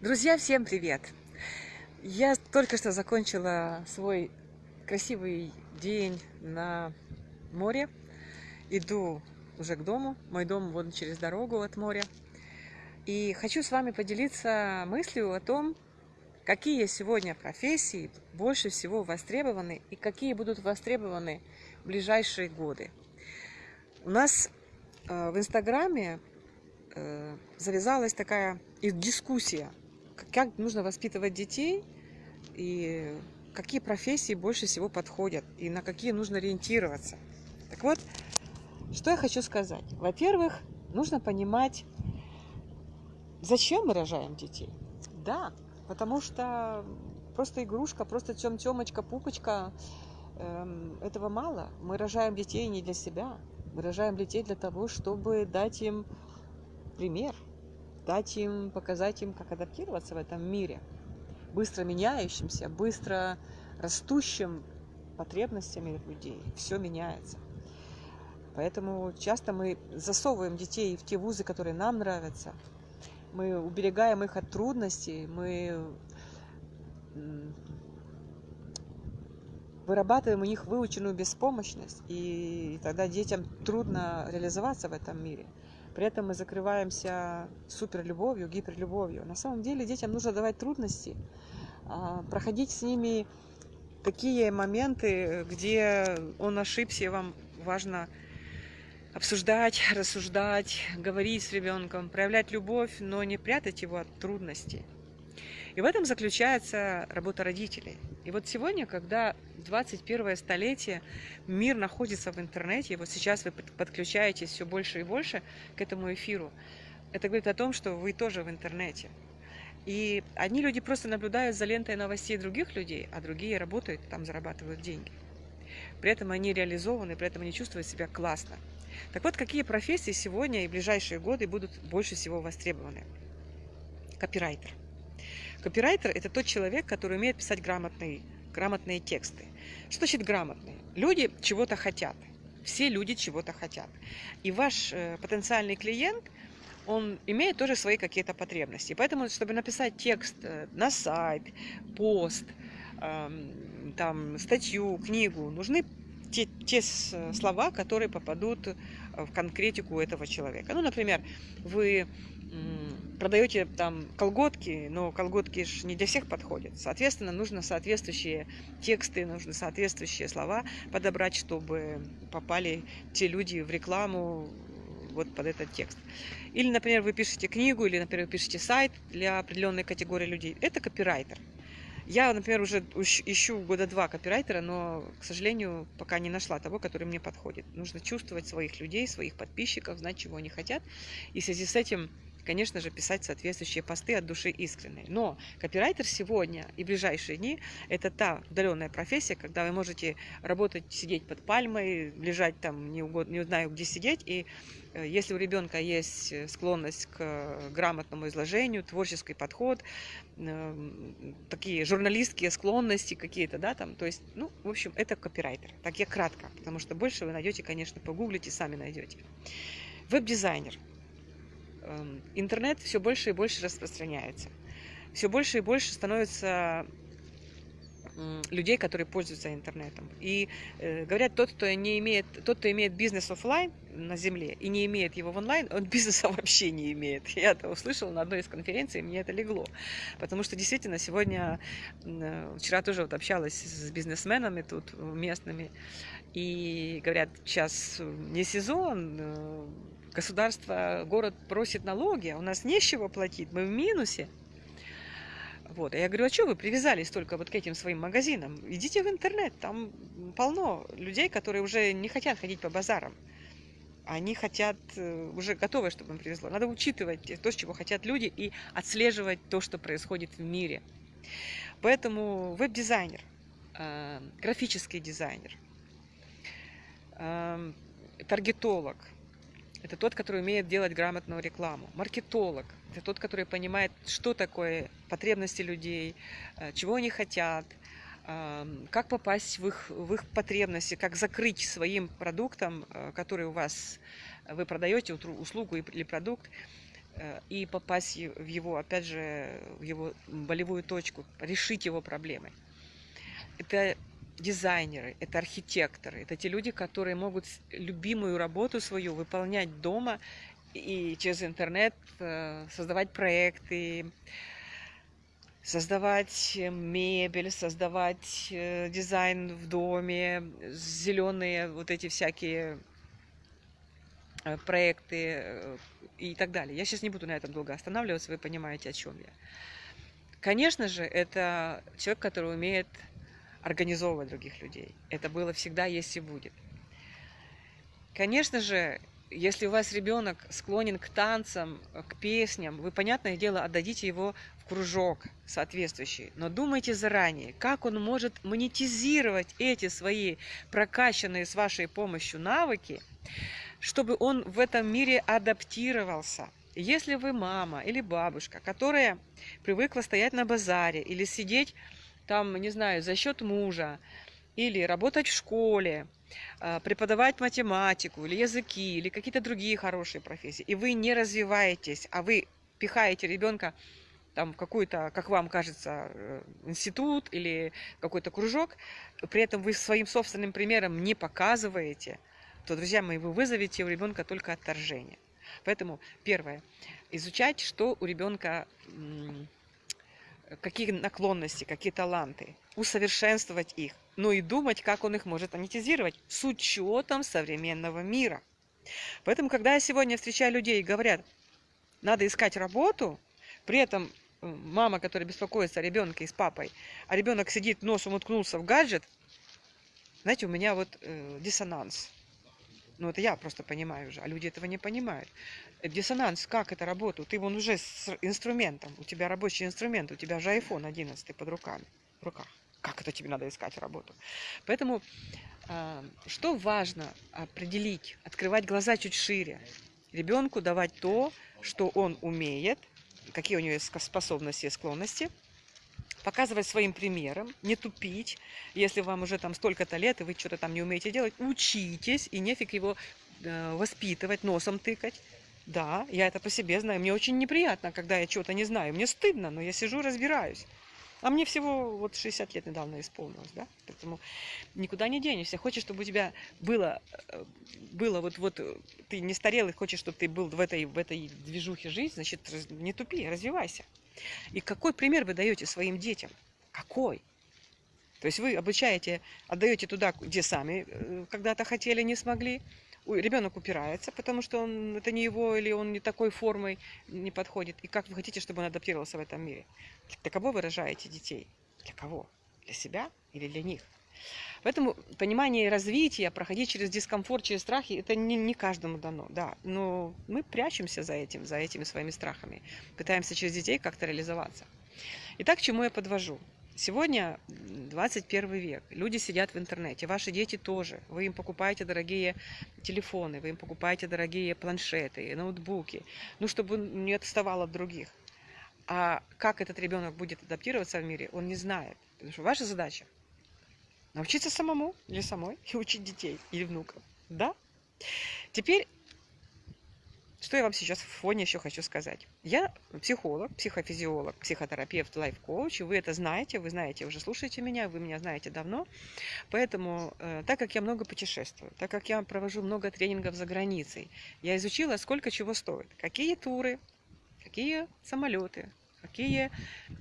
Друзья, всем привет! Я только что закончила свой красивый день на море. Иду уже к дому. Мой дом вон через дорогу от моря. И хочу с вами поделиться мыслью о том, какие сегодня профессии больше всего востребованы и какие будут востребованы в ближайшие годы. У нас э, в Инстаграме э, завязалась такая дискуссия как нужно воспитывать детей и какие профессии больше всего подходят и на какие нужно ориентироваться. Так вот, что я хочу сказать. Во-первых, нужно понимать, зачем мы рожаем детей. Да, потому что просто игрушка, просто тем-темочка, пупочка, эм, этого мало. Мы рожаем детей не для себя. Мы рожаем детей для того, чтобы дать им пример – дать им, показать им, как адаптироваться в этом мире, быстро меняющимся, быстро растущим потребностями людей. Все меняется. Поэтому часто мы засовываем детей в те вузы, которые нам нравятся. Мы уберегаем их от трудностей, мы вырабатываем у них выученную беспомощность, и тогда детям трудно реализоваться в этом мире. При этом мы закрываемся суперлюбовью, гиперлюбовью. На самом деле детям нужно давать трудности, а, проходить с ними такие моменты, где он ошибся, и вам важно обсуждать, рассуждать, говорить с ребенком, проявлять любовь, но не прятать его от трудностей. И в этом заключается работа родителей. И вот сегодня, когда 21 столетие, мир находится в интернете, и вот сейчас вы подключаетесь все больше и больше к этому эфиру, это говорит о том, что вы тоже в интернете. И одни люди просто наблюдают за лентой новостей других людей, а другие работают, там зарабатывают деньги. При этом они реализованы, при этом они чувствуют себя классно. Так вот, какие профессии сегодня и в ближайшие годы будут больше всего востребованы? Копирайтер. Копирайтер – это тот человек, который умеет писать грамотные, грамотные тексты. Что значит грамотные? Люди чего-то хотят. Все люди чего-то хотят. И ваш э, потенциальный клиент, он имеет тоже свои какие-то потребности. Поэтому, чтобы написать текст э, на сайт, пост, э, там, статью, книгу, нужны те, те слова, которые попадут в конкретику этого человека. Ну, например, вы продаете там колготки, но колготки же не для всех подходят. Соответственно, нужно соответствующие тексты, нужно соответствующие слова подобрать, чтобы попали те люди в рекламу вот под этот текст. Или, например, вы пишете книгу, или, например, вы пишете сайт для определенной категории людей. Это копирайтер. Я, например, уже ищу года два копирайтера, но, к сожалению, пока не нашла того, который мне подходит. Нужно чувствовать своих людей, своих подписчиков, знать, чего они хотят. И в связи с этим конечно же, писать соответствующие посты от души искренней. Но копирайтер сегодня и ближайшие дни – это та удаленная профессия, когда вы можете работать, сидеть под пальмой, лежать там, не, угодно, не знаю, где сидеть, и э, если у ребенка есть склонность к грамотному изложению, творческий подход, такие журналистские склонности какие-то, да, там, то есть, ну, в общем, это копирайтер. Так я кратко, потому что больше вы найдете, конечно, погуглите, сами найдете. Веб-дизайнер. Эм, интернет все больше и больше распространяется. Все больше и больше становится людей, которые пользуются интернетом. И э, говорят, тот, кто не имеет, тот, кто имеет бизнес офлайн на земле и не имеет его в онлайн, он бизнеса вообще не имеет. Я это услышала на одной из конференций, и мне это легло. Потому что действительно сегодня, э, вчера тоже вот общалась с бизнесменами тут местными, и говорят, сейчас не сезон, э, государство, город просит налоги, а у нас не с чего платить, мы в минусе. Вот. А я говорю, а что вы привязались только вот к этим своим магазинам? Идите в интернет, там полно людей, которые уже не хотят ходить по базарам. Они хотят, э, уже готовы, чтобы им привезло. Надо учитывать то, чего хотят люди, и отслеживать то, что происходит в мире. Поэтому веб-дизайнер, э, графический дизайнер, э, таргетолог – это тот, который умеет делать грамотную рекламу. Маркетолог – это тот, который понимает, что такое потребности людей, э, чего они хотят, эм, как попасть в их, в их потребности, как закрыть своим продуктом, э, который у вас, вы продаете услугу или продукт, э, и попасть в его, опять же, в его болевую точку, решить его проблемы. Это дизайнеры, это архитекторы, это те люди, которые могут любимую работу свою выполнять дома и через интернет э, создавать проекты, создавать мебель, создавать э, дизайн в доме, зеленые вот эти всякие э, проекты и так далее. Я сейчас не буду на этом долго останавливаться, вы понимаете, о чем я. Конечно же, это человек, который умеет организовывать других людей. Это было всегда, есть и будет. Конечно же, если у вас ребенок склонен к танцам, к песням, вы, понятное дело, отдадите его в кружок соответствующий. Но думайте заранее, как он может монетизировать эти свои прокачанные с вашей помощью навыки, чтобы он в этом мире адаптировался. Если вы мама или бабушка, которая привыкла стоять на базаре или сидеть там, не знаю, за счет мужа, или работать в школе, а, преподавать математику или языки, или какие-то другие хорошие профессии, и вы не развиваетесь, а вы пихаете ребенка там в какой-то, как вам кажется, э, институт или какой-то кружок, при этом вы своим собственным примером не показываете, то, друзья мои, вы вызовете у ребенка только отторжение. Поэтому, первое, изучать, что у ребенка какие наклонности, какие таланты, усовершенствовать их, но и думать, как он их может монетизировать с учетом современного мира. Поэтому, когда я сегодня встречаю людей и говорят, надо искать работу, при этом э, мама, которая беспокоится о ребенке и с папой, а ребенок сидит, носом уткнулся в гаджет, знаете, у меня вот э, диссонанс. Ну, это я просто понимаю уже, а люди этого не понимают. Диссонанс, как это работает? Ты вон уже с инструментом, у тебя рабочий инструмент, у тебя же iPhone 11 под руками, в руках. Как это тебе надо искать работу? Поэтому, а, что важно определить, открывать глаза чуть шире. Ребенку давать то, что он умеет, какие у него есть способности и склонности – показывать своим примером, не тупить. Если вам уже там столько-то лет, и вы что-то там не умеете делать, учитесь, и нефиг его э, воспитывать, носом тыкать. Да, я это по себе знаю. Мне очень неприятно, когда я чего-то не знаю. Мне стыдно, но я сижу, разбираюсь. А мне всего вот 60 лет недавно исполнилось, да? Поэтому никуда не денешься. Хочешь, чтобы у тебя было, э, было вот, вот ты не старел и хочешь, чтобы ты был в этой, в этой движухе жизни, значит, не тупи, развивайся. И какой пример вы даете своим детям? Какой? То есть вы обучаете, отдаете туда, где сами э, когда-то хотели, не смогли. Ребенок упирается, потому что он, это не его или он не такой формой не подходит. И как вы хотите, чтобы он адаптировался в этом мире? Для кого вы рожаете детей? Для кого? Для себя или для них? Поэтому понимание развития, проходить через дискомфорт, через страхи, это не, не каждому дано, да. Но мы прячемся за этим, за этими своими страхами. Пытаемся через детей как-то реализоваться. Итак, к чему я подвожу? Сегодня 21 век, люди сидят в интернете, ваши дети тоже. Вы им покупаете дорогие телефоны, вы им покупаете дорогие планшеты, ноутбуки, ну, чтобы он не отставал от других. А как этот ребенок будет адаптироваться в мире, он не знает. Потому что ваша задача Научиться самому или самой и учить детей или внуков. Да? Теперь, что я вам сейчас в фоне еще хочу сказать. Я психолог, психофизиолог, психотерапевт, лайф-коуч, и вы это знаете, вы знаете, уже слушаете меня, вы меня знаете давно. Поэтому, э, так как я много путешествую, так как я провожу много тренингов за границей, я изучила, сколько чего стоит, какие туры, какие самолеты, какие,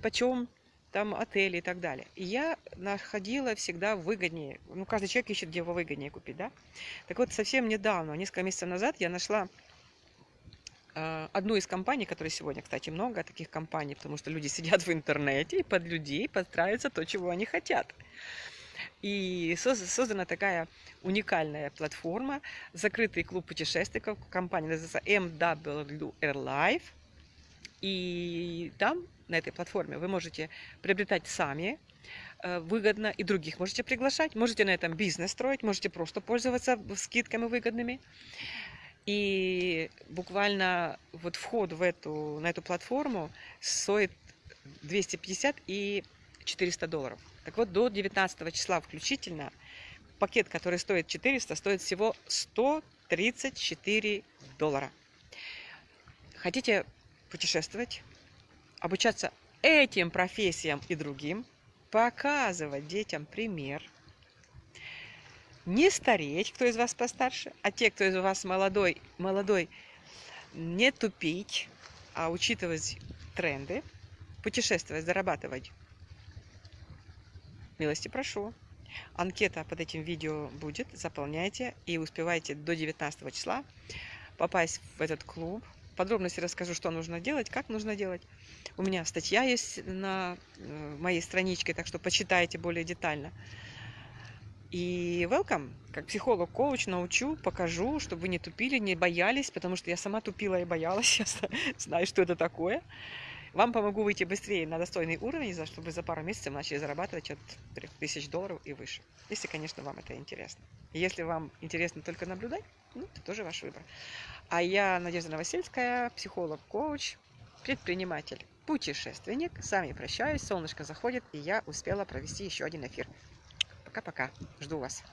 почем там отели и так далее. И я находила всегда выгоднее. Ну, каждый человек ищет, где его выгоднее купить, да? Так вот, совсем недавно, несколько месяцев назад, я нашла э, одну из компаний, которой сегодня, кстати, много таких компаний, потому что люди сидят в интернете и под людей подстраивается то, чего они хотят. И создана такая уникальная платформа, закрытый клуб путешественников, компания называется MWR Life. И там на этой платформе вы можете приобретать сами э, выгодно, и других можете приглашать. Можете на этом бизнес строить, можете просто пользоваться скидками выгодными. И буквально вот вход в эту, на эту платформу стоит 250 и 400 долларов. Так вот, до 19 числа включительно пакет, который стоит 400, стоит всего 134 доллара. Хотите путешествовать, обучаться этим профессиям и другим, показывать детям пример, не стареть, кто из вас постарше, а те, кто из вас молодой, молодой, не тупить, а учитывать тренды, путешествовать, зарабатывать. Милости прошу. Анкета под этим видео будет, заполняйте и успевайте до 19 числа попасть в этот клуб. Подробности расскажу, что нужно делать, как нужно делать. У меня статья есть на э, моей страничке, так что почитайте более детально. И welcome, как психолог-коуч научу, покажу, чтобы вы не тупили, не боялись, потому что я сама тупила и боялась, я знаю, что это такое. Вам помогу выйти быстрее на достойный уровень, чтобы за пару месяцев начали зарабатывать от 3000 долларов и выше. Если, конечно, вам это интересно. Если вам интересно только наблюдать, ну, это тоже ваш выбор. А я Надежда Новосельская, психолог-коуч, предприниматель, путешественник. С вами прощаюсь, солнышко заходит, и я успела провести еще один эфир. Пока-пока. Жду вас.